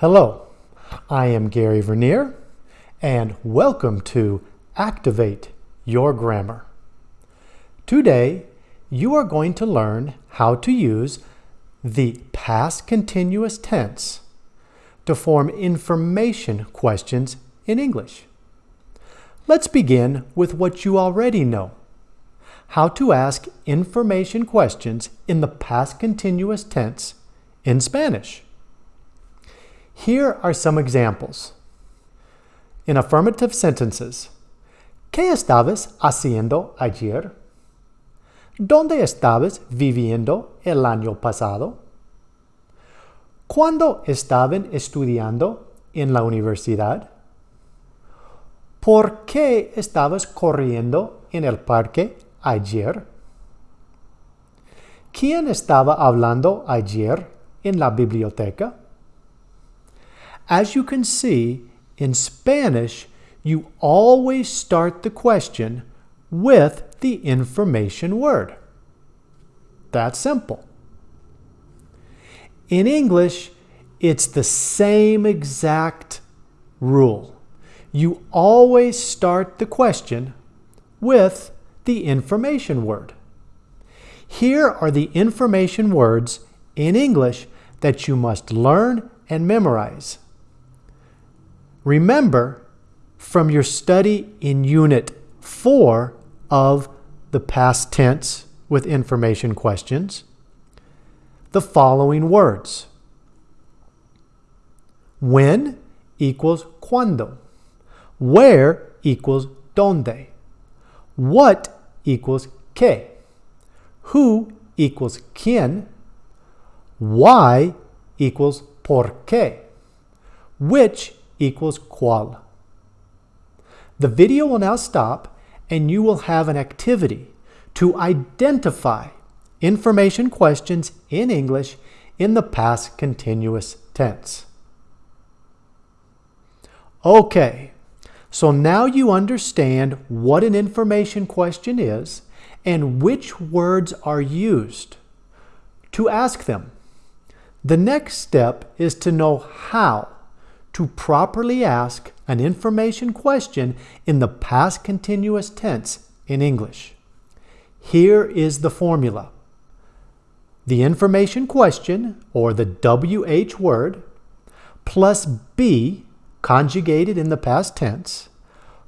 Hello, I am Gary Vernier, and welcome to Activate Your Grammar. Today, you are going to learn how to use the past continuous tense to form information questions in English. Let's begin with what you already know. How to ask information questions in the past continuous tense in Spanish. Here are some examples. In affirmative sentences, ¿Qué estabas haciendo ayer? ¿Dónde estabas viviendo el año pasado? ¿Cuándo estaban estudiando en la universidad? ¿Por qué estabas corriendo en el parque ayer? ¿Quién estaba hablando ayer en la biblioteca? As you can see, in Spanish, you always start the question with the information word. That's simple. In English, it's the same exact rule. You always start the question with the information word. Here are the information words in English that you must learn and memorize. Remember from your study in Unit 4 of the past tense with information questions the following words. When equals cuando. Where equals donde. What equals qué. Who equals quién. Why equals por qué. Which equals cuál. The video will now stop and you will have an activity to identify information questions in English in the past continuous tense. Okay, so now you understand what an information question is and which words are used to ask them. The next step is to know how to properly ask an information question in the past continuous tense in English. Here is the formula. The information question, or the WH word, plus be, conjugated in the past tense,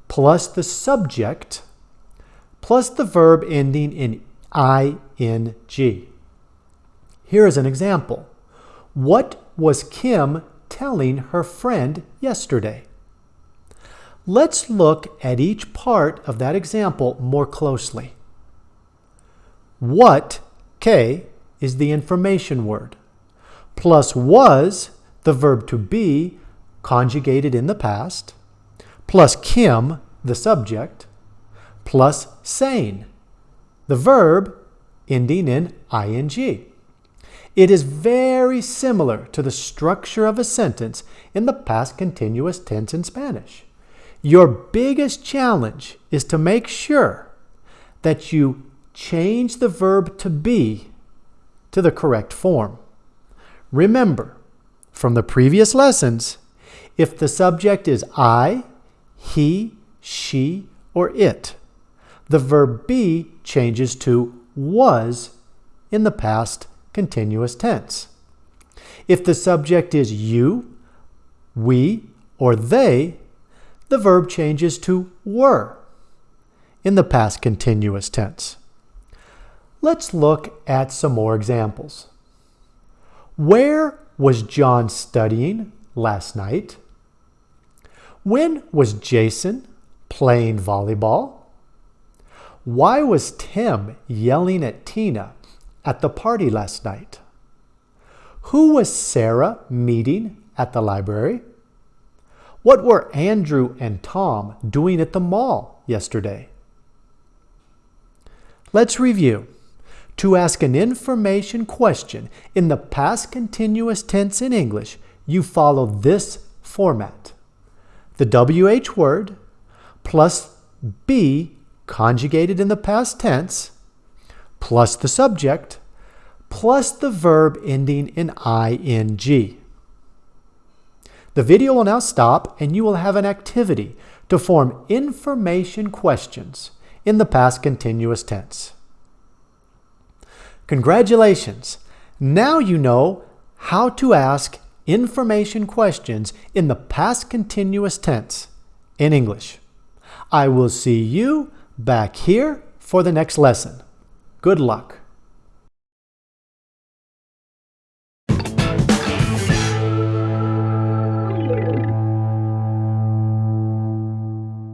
plus the subject, plus the verb ending in ing. Here is an example. What was Kim telling her friend yesterday? Let's look at each part of that example more closely. What, K, is the information word, plus was, the verb to be, conjugated in the past, plus Kim, the subject, plus saying, the verb ending in ing. It is very similar to the structure of a sentence in the past continuous tense in Spanish. Your biggest challenge is to make sure that you change the verb to be to the correct form. Remember, from the previous lessons, if the subject is I, he, she, or it, the verb be changes to was in the past continuous tense. If the subject is you, we, or they, the verb changes to were in the past continuous tense. Let's look at some more examples. Where was John studying last night? When was Jason playing volleyball? Why was Tim yelling at Tina at the party last night? Who was Sarah meeting at the library? What were Andrew and Tom doing at the mall yesterday? Let's review to ask an information question in the past continuous tense in English, you follow this format. The WH word plus be conjugated in the past tense plus the subject plus the verb ending in ing. The video will now stop and you will have an activity to form information questions in the past continuous tense. Congratulations! Now you know how to ask information questions in the past continuous tense in English. I will see you back here for the next lesson. Good luck.